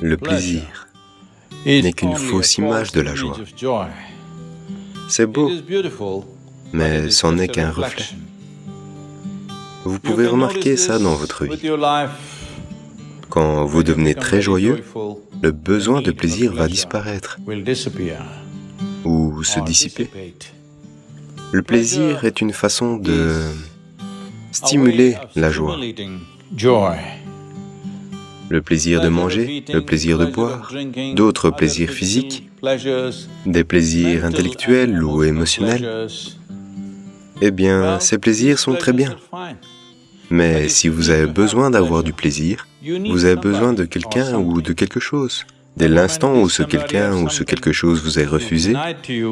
Le plaisir n'est qu'une fausse image de la joie. C'est beau, mais c'en n'est qu'un reflet. Vous pouvez remarquer ça dans votre vie. Quand vous devenez très joyeux, le besoin de plaisir va disparaître ou se dissiper. Le plaisir est une façon de stimuler la joie. Le plaisir de manger, le plaisir de boire, d'autres plaisirs physiques, des plaisirs intellectuels ou émotionnels. Eh bien, ces plaisirs sont très bien. Mais si vous avez besoin d'avoir du plaisir, vous avez besoin de quelqu'un ou de quelque chose. Dès l'instant où ce quelqu'un ou ce quelque chose vous est refusé,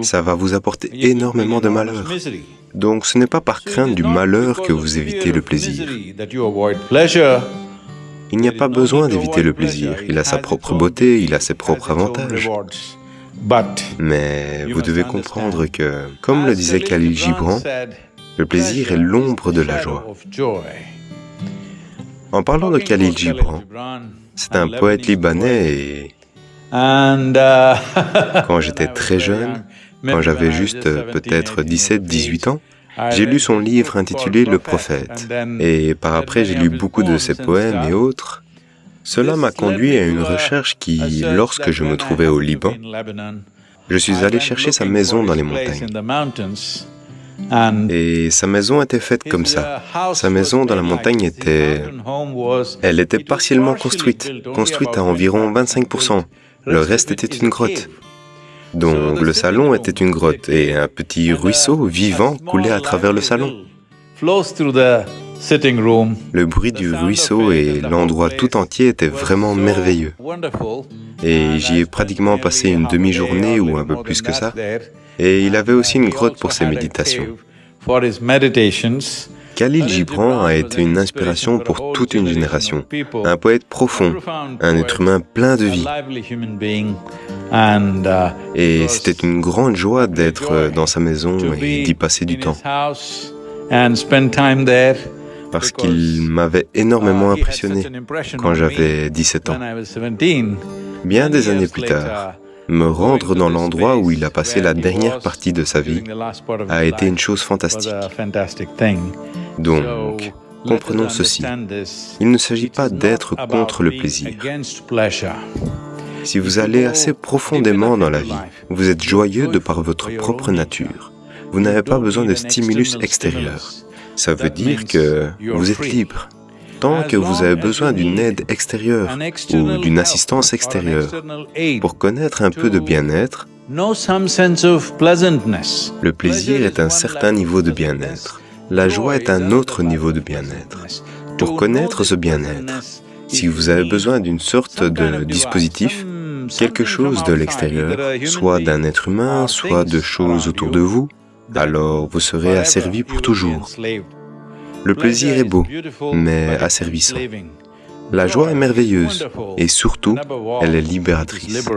ça va vous apporter énormément de malheur. Donc ce n'est pas par crainte du malheur que vous évitez le plaisir. Il n'y a pas besoin d'éviter le plaisir, il a sa propre beauté, il a ses propres avantages. Mais vous devez comprendre que, comme le disait Khalil Gibran, le plaisir est l'ombre de la joie. En parlant de Khalil Gibran, c'est un poète libanais et quand j'étais très jeune, quand j'avais juste peut-être 17-18 ans, j'ai lu son livre intitulé Le Prophète, et par après j'ai lu beaucoup de ses poèmes et autres. Cela m'a conduit à une recherche qui, lorsque je me trouvais au Liban, je suis allé chercher sa maison dans les montagnes. Et sa maison était faite comme ça. Sa maison dans la montagne était... Elle était partiellement construite, construite à environ 25%. Le reste était une grotte. Donc le salon était une grotte et un petit ruisseau vivant coulait à travers le salon. Le bruit du ruisseau et l'endroit tout entier étaient vraiment merveilleux. Et j'y ai pratiquement passé une demi-journée ou un peu plus que ça. Et il avait aussi une grotte pour ses méditations. Khalil Gibran a été une inspiration pour toute une génération, un poète profond, un être humain plein de vie. Et c'était une grande joie d'être dans sa maison et d'y passer du temps. Parce qu'il m'avait énormément impressionné quand j'avais 17 ans. Bien des années plus tard, me rendre dans l'endroit où il a passé la dernière partie de sa vie a été une chose fantastique. Donc, comprenons ceci. Il ne s'agit pas d'être contre le plaisir. Si vous allez assez profondément dans la vie, vous êtes joyeux de par votre propre nature. Vous n'avez pas besoin de stimulus extérieur. Ça veut dire que vous êtes libre. Tant que vous avez besoin d'une aide extérieure ou d'une assistance extérieure pour connaître un peu de bien-être, le plaisir est un certain niveau de bien-être. La joie est un autre niveau de bien-être. Pour connaître ce bien-être, si vous avez besoin d'une sorte de dispositif, quelque chose de l'extérieur, soit d'un être humain, soit de choses autour de vous, alors vous serez asservi pour toujours. Le plaisir est beau, mais asservissant. La joie est merveilleuse et surtout, elle est libératrice.